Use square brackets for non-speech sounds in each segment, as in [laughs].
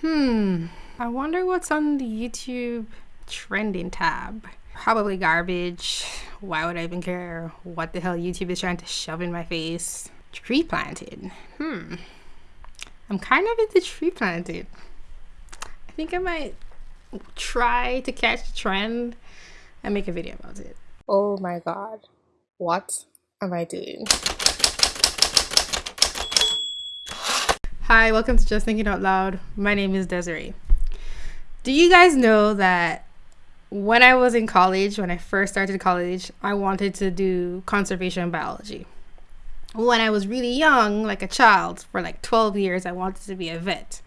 Hmm. I wonder what's on the YouTube trending tab. Probably garbage. Why would I even care what the hell YouTube is trying to shove in my face? Tree planted. Hmm. I'm kind of into tree planted. I think I might try to catch the trend and make a video about it. Oh my god. What am I doing? Hi, welcome to Just Thinking Out Loud. My name is Desiree. Do you guys know that when I was in college, when I first started college, I wanted to do conservation biology. When I was really young, like a child, for like 12 years, I wanted to be a vet.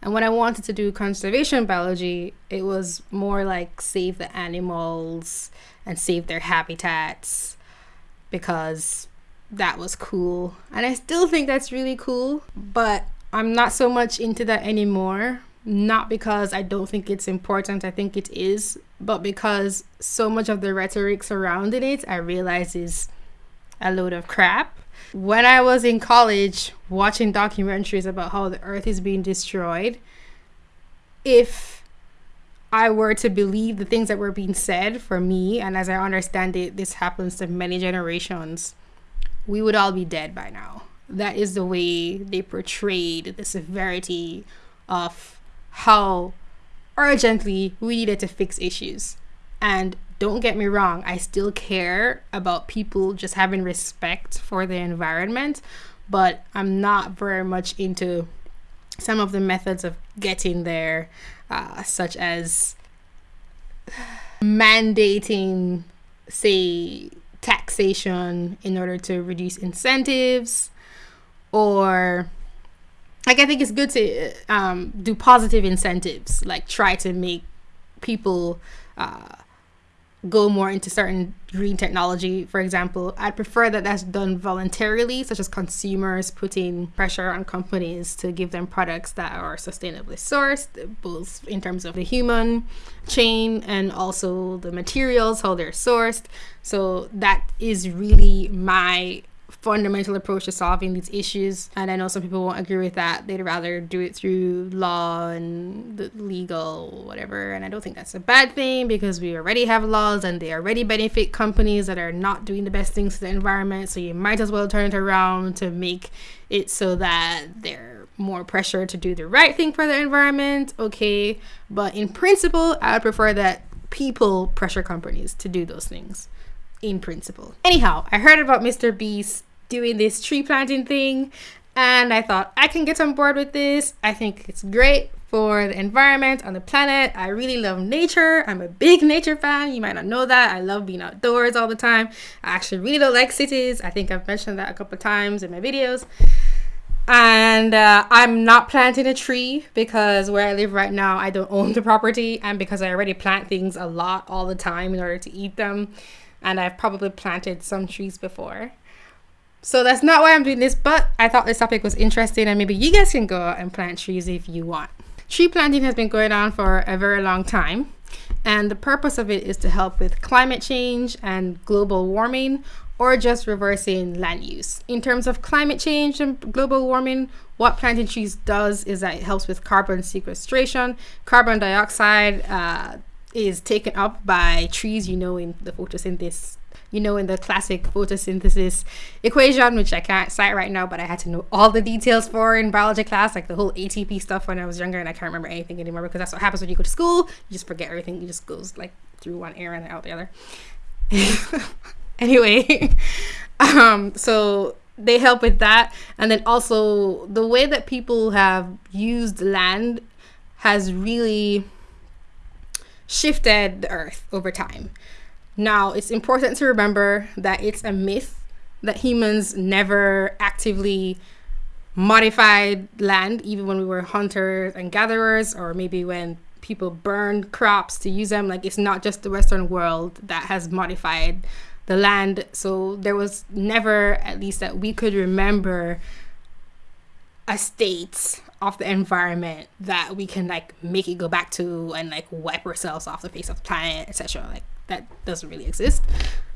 And when I wanted to do conservation biology, it was more like save the animals and save their habitats because that was cool. And I still think that's really cool, but I'm not so much into that anymore. Not because I don't think it's important, I think it is, but because so much of the rhetoric surrounding it I realize is a load of crap. When I was in college watching documentaries about how the earth is being destroyed, if I were to believe the things that were being said for me, and as I understand it, this happens to many generations, we would all be dead by now that is the way they portrayed the severity of how urgently we needed to fix issues. And don't get me wrong, I still care about people just having respect for the environment, but I'm not very much into some of the methods of getting there, uh, such as mandating, say, taxation in order to reduce incentives or like I think it's good to um, do positive incentives, like try to make people uh, go more into certain green technology. For example, I'd prefer that that's done voluntarily, such as consumers putting pressure on companies to give them products that are sustainably sourced, both in terms of the human chain and also the materials, how they're sourced. So that is really my fundamental approach to solving these issues. And I know some people won't agree with that. They'd rather do it through law and the legal, whatever. And I don't think that's a bad thing because we already have laws and they already benefit companies that are not doing the best things to the environment. So you might as well turn it around to make it so that they're more pressure to do the right thing for the environment. Okay. But in principle, I would prefer that people pressure companies to do those things in principle. Anyhow, I heard about Mr. Beast doing this tree planting thing and I thought I can get on board with this. I think it's great for the environment on the planet. I really love nature. I'm a big nature fan. You might not know that. I love being outdoors all the time. I actually really don't like cities. I think I've mentioned that a couple times in my videos. And uh, I'm not planting a tree because where I live right now, I don't own the property and because I already plant things a lot all the time in order to eat them. And I've probably planted some trees before. So that's not why I'm doing this, but I thought this topic was interesting and maybe you guys can go out and plant trees if you want. Tree planting has been going on for a very long time. And the purpose of it is to help with climate change and global warming or just reversing land use. In terms of climate change and global warming, what planting trees does is that it helps with carbon sequestration. Carbon dioxide uh, is taken up by trees, you know, in the photosynthesis you know, in the classic photosynthesis equation, which I can't cite right now, but I had to know all the details for in biology class, like the whole ATP stuff when I was younger, and I can't remember anything anymore because that's what happens when you go to school. You just forget everything. You just goes like through one ear and out the other. [laughs] anyway, [laughs] um, so they help with that, and then also the way that people have used land has really shifted the earth over time. Now, it's important to remember that it's a myth that humans never actively modified land, even when we were hunters and gatherers, or maybe when people burned crops to use them. Like, it's not just the Western world that has modified the land. So, there was never, at least that we could remember, a state of the environment that we can like make it go back to and like wipe ourselves off the face of the planet, etc. Like that doesn't really exist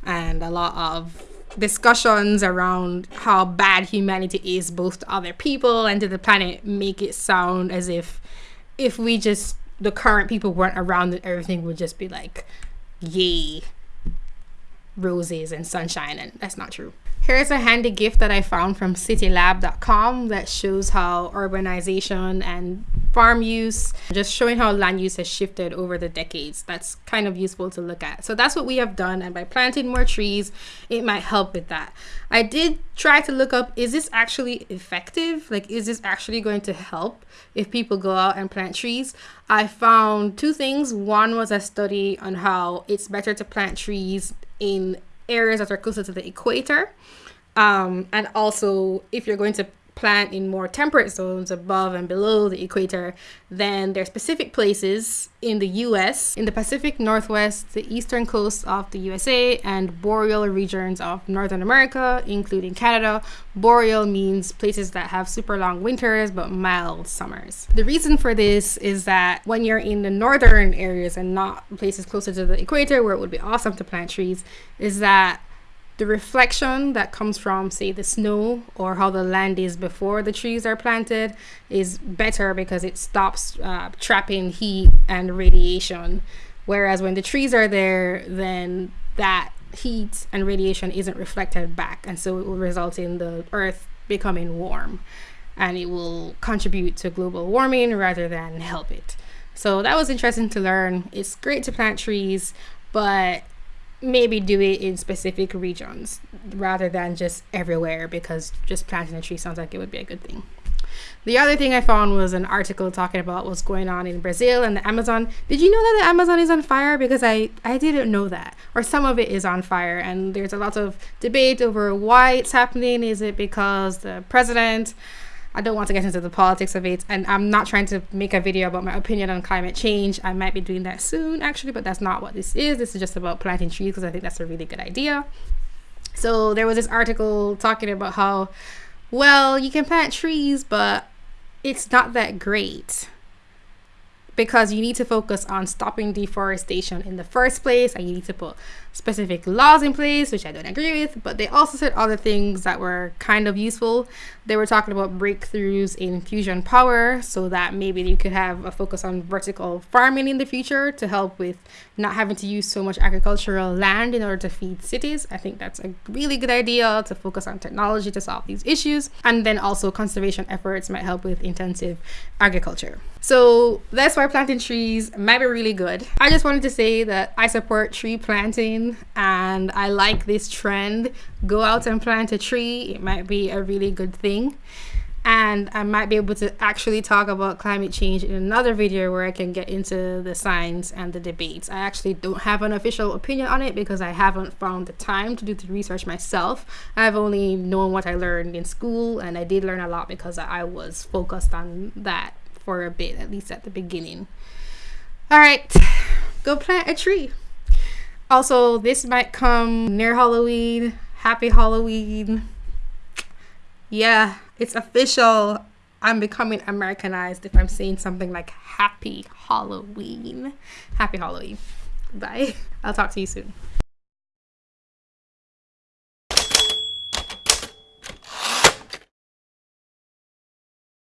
and a lot of discussions around how bad humanity is both to other people and to the planet make it sound as if if we just the current people weren't around, that everything would just be like, yay, roses and sunshine, and that's not true. Here's a handy gift that I found from citylab.com that shows how urbanization and farm use, just showing how land use has shifted over the decades. That's kind of useful to look at. So that's what we have done. And by planting more trees, it might help with that. I did try to look up is this actually effective? Like, is this actually going to help if people go out and plant trees? I found two things. One was a study on how it's better to plant trees in areas that are closer to the equator. Um, and also, if you're going to plant in more temperate zones above and below the equator, than their specific places in the US, in the Pacific Northwest, the eastern coast of the USA, and boreal regions of Northern America, including Canada. Boreal means places that have super long winters but mild summers. The reason for this is that when you're in the northern areas and not places closer to the equator where it would be awesome to plant trees, is that the reflection that comes from say the snow or how the land is before the trees are planted is better because it stops uh, trapping heat and radiation. Whereas when the trees are there then that heat and radiation isn't reflected back and so it will result in the earth becoming warm and it will contribute to global warming rather than help it. So that was interesting to learn. It's great to plant trees but maybe do it in specific regions rather than just everywhere because just planting a tree sounds like it would be a good thing. The other thing I found was an article talking about what's going on in Brazil and the Amazon. Did you know that the Amazon is on fire? Because I, I didn't know that. Or some of it is on fire. And there's a lot of debate over why it's happening. Is it because the president I don't want to get into the politics of it, and I'm not trying to make a video about my opinion on climate change. I might be doing that soon, actually, but that's not what this is. This is just about planting trees because I think that's a really good idea. So there was this article talking about how, well, you can plant trees, but it's not that great because you need to focus on stopping deforestation in the first place and you need to put specific laws in place which i don't agree with but they also said other things that were kind of useful. They were talking about breakthroughs in fusion power so that maybe you could have a focus on vertical farming in the future to help with not having to use so much agricultural land in order to feed cities. I think that's a really good idea to focus on technology to solve these issues. And then also conservation efforts might help with intensive agriculture so that's why planting trees might be really good. I just wanted to say that I support tree planting and I like this trend. Go out and plant a tree. It might be a really good thing. And I might be able to actually talk about climate change in another video where I can get into the science and the debates. I actually don't have an official opinion on it because I haven't found the time to do the research myself. I've only known what I learned in school and I did learn a lot because I was focused on that for a bit, at least at the beginning. All right, go plant a tree. Also, this might come near Halloween. Happy Halloween. Yeah, it's official. I'm becoming Americanized if I'm saying something like Happy Halloween. Happy Halloween. Bye. I'll talk to you soon.